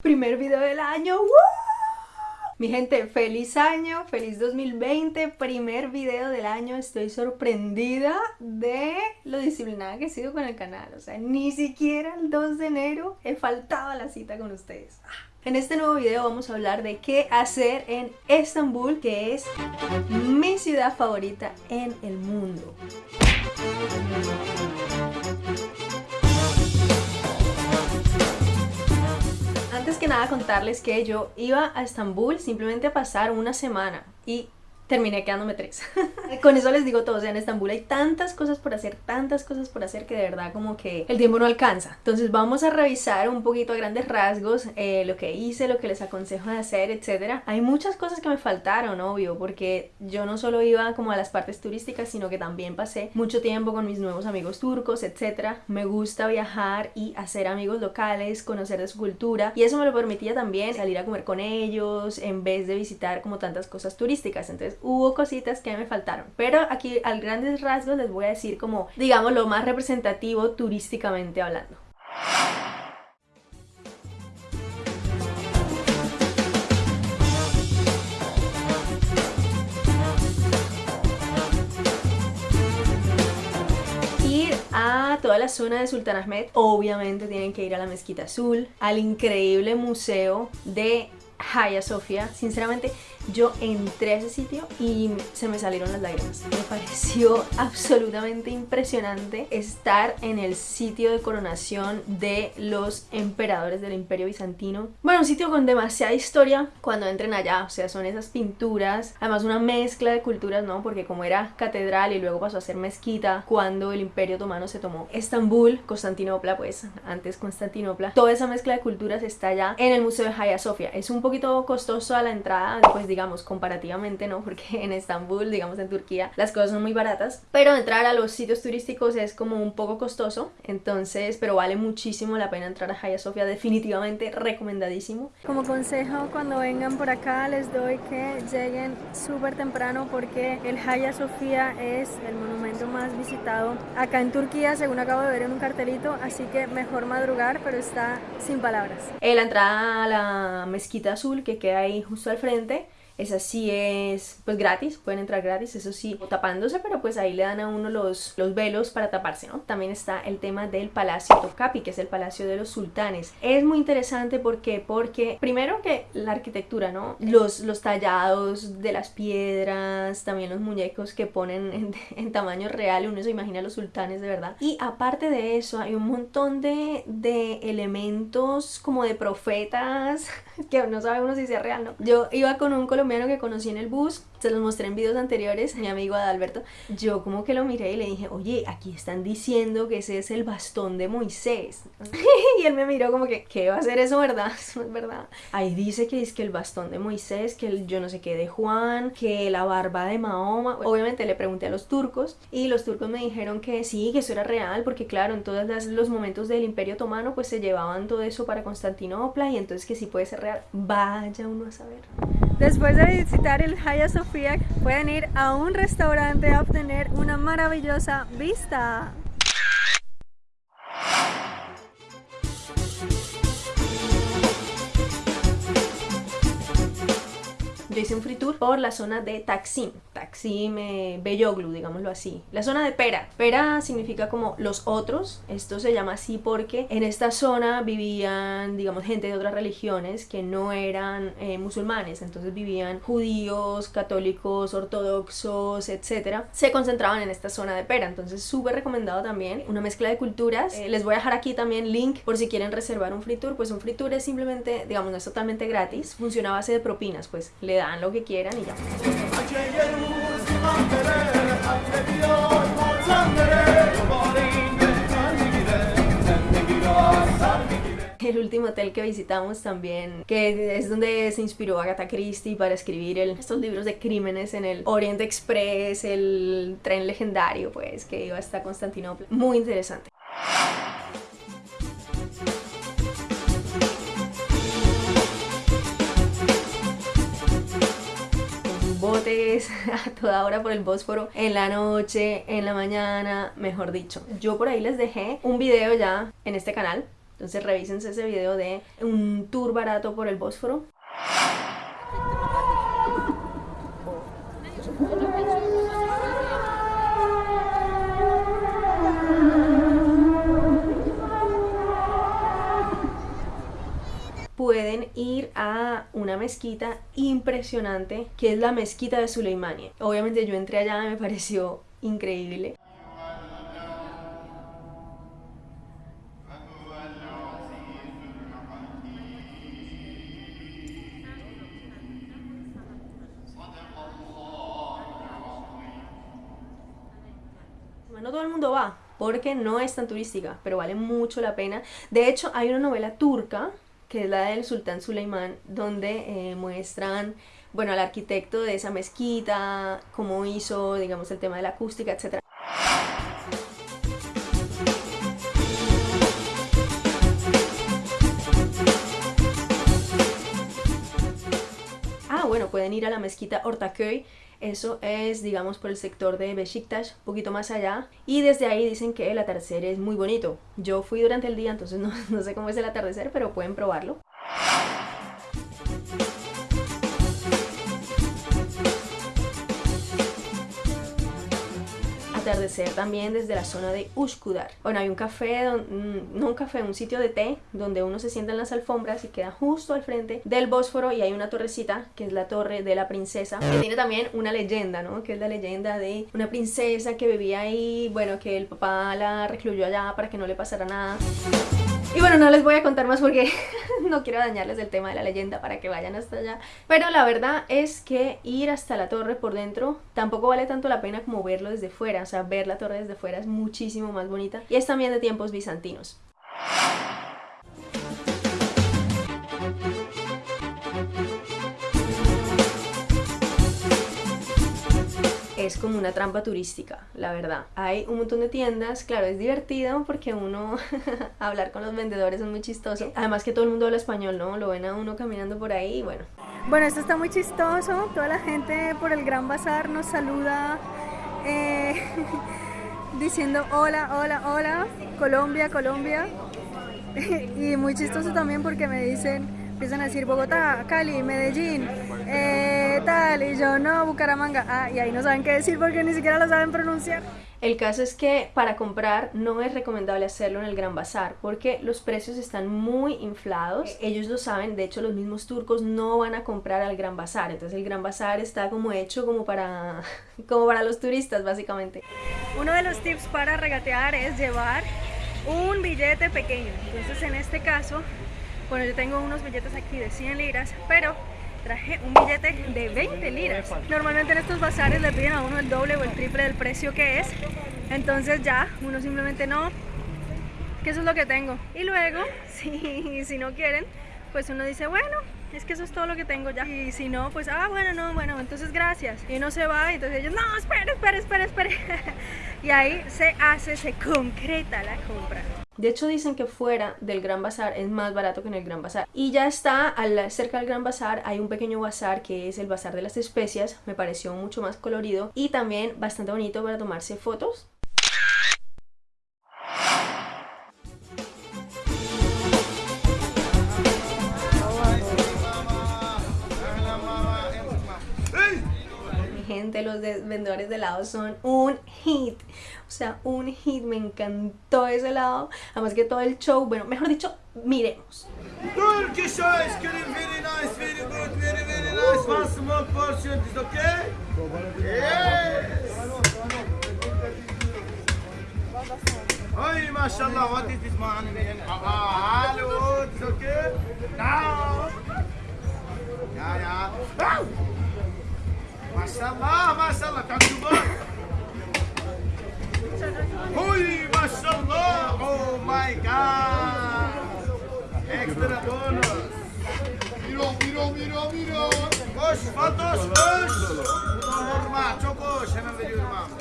Primer video del año, Mi gente, feliz año, feliz 2020, primer video del año. Estoy sorprendida de lo disciplinada que he sido con el canal. O sea, ni siquiera el 2 de enero he faltado a la cita con ustedes. En este nuevo video vamos a hablar de qué hacer en Estambul, que es mi ciudad favorita en el mundo. Antes que nada contarles que yo iba a Estambul simplemente a pasar una semana y terminé quedándome tres. Con eso les digo todo, o sea, en Estambul hay tantas cosas por hacer, tantas cosas por hacer que de verdad como que el tiempo no alcanza. Entonces vamos a revisar un poquito a grandes rasgos eh, lo que hice, lo que les aconsejo de hacer, etc. Hay muchas cosas que me faltaron, obvio, porque yo no solo iba como a las partes turísticas, sino que también pasé mucho tiempo con mis nuevos amigos turcos, etc. Me gusta viajar y hacer amigos locales, conocer de su cultura y eso me lo permitía también salir a comer con ellos en vez de visitar como tantas cosas turísticas. Entonces hubo cositas que me faltaron. Pero aquí al grandes rasgos les voy a decir como, digamos, lo más representativo turísticamente hablando. Ir a toda la zona de Sultan Ahmed, obviamente tienen que ir a la Mezquita Azul, al increíble museo de Hagia Sofia, sinceramente yo entré a ese sitio y se me salieron las lágrimas. Me pareció absolutamente impresionante estar en el sitio de coronación de los emperadores del Imperio Bizantino. Bueno, un sitio con demasiada historia cuando entren allá, o sea, son esas pinturas, además una mezcla de culturas, ¿no? Porque como era catedral y luego pasó a ser mezquita cuando el Imperio Otomano se tomó Estambul, Constantinopla, pues antes Constantinopla, toda esa mezcla de culturas está allá en el Museo de Hagia Sofia. Es un poquito costoso a la entrada, pues digamos, comparativamente, ¿no? Porque en Estambul, digamos en Turquía, las cosas son muy baratas, pero entrar a los sitios turísticos es como un poco costoso, entonces, pero vale muchísimo la pena entrar a Hagia Sofia, definitivamente recomendadísimo. Como consejo, cuando vengan por acá, les doy que lleguen súper temprano porque el Hagia Sofia es el monumento más visitado acá en Turquía, según acabo de ver en un cartelito, así que mejor madrugar, pero está sin palabras. Eh, la entrada a la mezquita azul que queda ahí justo al frente esa sí es pues gratis, pueden entrar gratis, eso sí, tapándose, pero pues ahí le dan a uno los, los velos para taparse, ¿no? También está el tema del Palacio Tokapi, que es el Palacio de los Sultanes. Es muy interesante porque, porque primero que la arquitectura, ¿no? Los, los tallados de las piedras, también los muñecos que ponen en, en tamaño real, uno se imagina a los sultanes de verdad. Y aparte de eso, hay un montón de, de elementos como de profetas, que no sabe uno si sea real, ¿no? Yo iba con un colombiano que conocí en el bus, se los mostré en videos anteriores, mi amigo Adalberto, yo como que lo miré y le dije, oye, aquí están diciendo que ese es el bastón de Moisés. y él me miró como que, ¿qué va a ser eso, verdad? Eso es verdad. Ahí dice que es que el bastón de Moisés, que el yo no sé qué de Juan, que la barba de Mahoma. Obviamente le pregunté a los turcos y los turcos me dijeron que sí, que eso era real, porque claro, en todos los momentos del Imperio Otomano pues se llevaban todo eso para Constantinopla y entonces que sí puede ser real. Vaya uno a saber. Después de visitar el Hagia Sofia, pueden ir a un restaurante a obtener una maravillosa vista. Hice un free tour por la zona de Taksim, Taksim, eh, Beyoglu, digámoslo así. La zona de Pera. Pera significa como los otros, esto se llama así porque en esta zona vivían, digamos, gente de otras religiones que no eran eh, musulmanes, entonces vivían judíos, católicos, ortodoxos, etc. Se concentraban en esta zona de Pera, entonces súper recomendado también, una mezcla de culturas. Eh, les voy a dejar aquí también link por si quieren reservar un free tour, pues un free tour es simplemente, digamos, no es totalmente gratis, funciona a base de propinas, pues le da lo que quieran y ya. El último hotel que visitamos también, que es donde se inspiró Agatha Christie para escribir estos libros de crímenes en el Oriente Express, el tren legendario, pues, que iba hasta Constantinopla. Muy interesante. a toda hora por el Bósforo, en la noche, en la mañana, mejor dicho. Yo por ahí les dejé un video ya en este canal Entonces revísense ese video de un tour barato por el Bósforo. Pueden ir a una mezquita impresionante que es la mezquita de Suleimania. Obviamente yo entré allá, me pareció increíble. No todo el mundo va, porque no es tan turística, pero vale mucho la pena. De hecho, hay una novela turca que es la del sultán Suleimán, donde eh, muestran, bueno, al arquitecto de esa mezquita, cómo hizo, digamos, el tema de la acústica, etc. pueden ir a la mezquita Ortaköy, eso es, digamos, por el sector de Besiktas, un poquito más allá. Y desde ahí dicen que el atardecer es muy bonito. Yo fui durante el día, entonces no, no sé cómo es el atardecer, pero pueden probarlo. Atardecer también desde la zona de Uskudar. Bueno, hay un café, mm, no un café, un sitio de té donde uno se sienta en las alfombras y queda justo al frente del Bósforo y hay una torrecita que es la torre de la princesa que tiene también una leyenda, ¿no? Que es la leyenda de una princesa que vivía ahí, bueno, que el papá la recluyó allá para que no le pasara nada. Y bueno, no les voy a contar más porque no quiero dañarles el tema de la leyenda para que vayan hasta allá. Pero la verdad es que ir hasta la torre por dentro tampoco vale tanto la pena como verlo desde fuera. O sea, ver la torre desde fuera es muchísimo más bonita. Y es también de tiempos bizantinos. Es como una trampa turística, la verdad. Hay un montón de tiendas, claro, es divertido porque uno hablar con los vendedores es muy chistoso. Además que todo el mundo habla español, ¿no? Lo ven a uno caminando por ahí y bueno. Bueno, esto está muy chistoso. Toda la gente por el Gran Bazar nos saluda eh, diciendo hola, hola, hola, Colombia, Colombia. y muy chistoso también porque me dicen empiezan a decir Bogotá, Cali, Medellín, eh, tal, y yo no, Bucaramanga, ah, y ahí no saben qué decir porque ni siquiera lo saben pronunciar. El caso es que para comprar no es recomendable hacerlo en el Gran Bazar porque los precios están muy inflados. Ellos lo saben, de hecho los mismos turcos no van a comprar al Gran Bazar. Entonces el Gran Bazar está como hecho como para, como para los turistas básicamente. Uno de los tips para regatear es llevar un billete pequeño. Entonces en este caso bueno, yo tengo unos billetes aquí de 100 liras, pero traje un billete de 20 liras. Normalmente en estos bazares le piden a uno el doble o el triple del precio que es. Entonces ya, uno simplemente no, que eso es lo que tengo. Y luego, si, si no quieren, pues uno dice, bueno, es que eso es todo lo que tengo ya. Y si no, pues, ah, bueno, no, bueno, entonces gracias. Y uno se va y entonces ellos, no, espere, espere, espere, espere. y ahí se hace, se concreta la compra. De hecho dicen que fuera del Gran Bazar es más barato que en el Gran Bazar. Y ya está, cerca del Gran Bazar hay un pequeño bazar que es el Bazar de las Especias. Me pareció mucho más colorido y también bastante bonito para tomarse fotos. Gente, los vendedores de helado son un hit. O sea, un hit, me encantó ese helado. Además que todo el show, bueno, mejor dicho, miremos. Turkish ice cream, very nice, very good, very, very nice. One small portion, is okay? Yes! Ay, mashallah, what is this man? Ah, hello, it's okay? Now! Yeah, yeah. Maşallah maşallah kankular. Huy maşallah. Oh my god. Extra bonus. Miro miro miro miro. Koş Fatoş koş. Vurma çok hoş hemen veriyorum abi.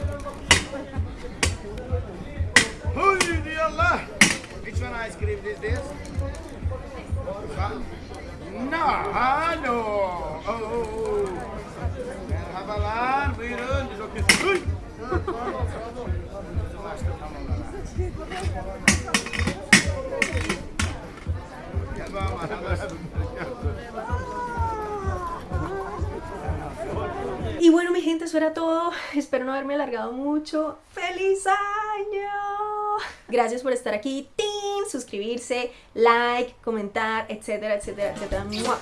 Huy diyallah. Which one ice cream is this? No, no. Y bueno, mi gente, eso era todo. Espero no haberme alargado mucho. ¡Feliz año! Gracias por estar aquí. ¡Tin! Suscribirse, like, comentar, etcétera, etcétera, etcétera. ¡Mua!